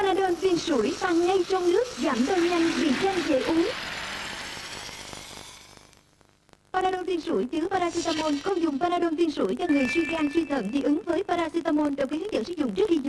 Panadol viên sủi pha ngay trong nước, giảm đau nhanh vì nhanh dễ uống. Panadol viên sủi chứa paracetamol. Không dùng Panadol viên sủi cho người suy gan suy thận dị ứng với paracetamol. Đọc ký hướng dẫn sử dụng trước khi.